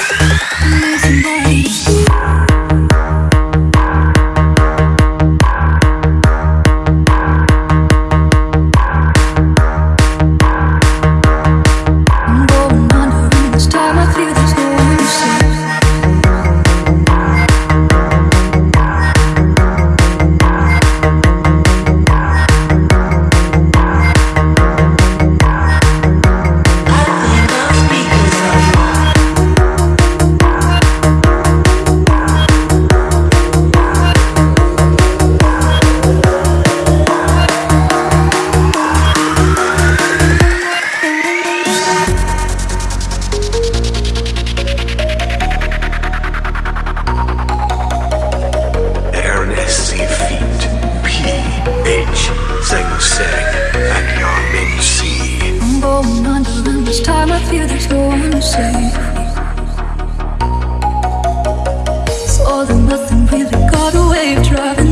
Losing the This time I feel there's no one to save It's all or nothing really got a away driving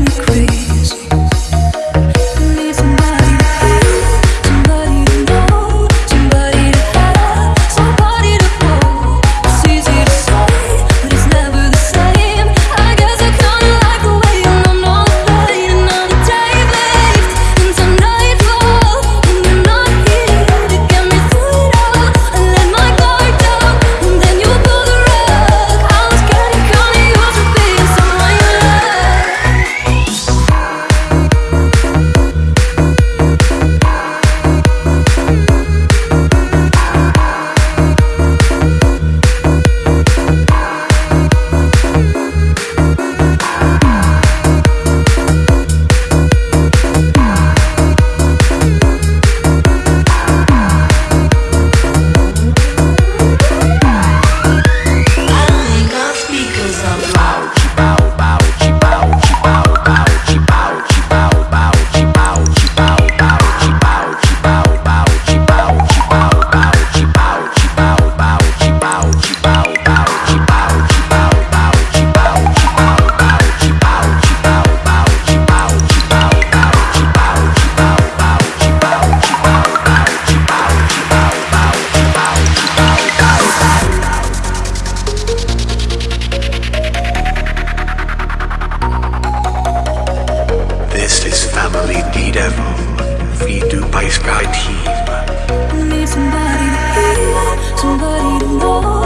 Space Need somebody to hear, somebody to know.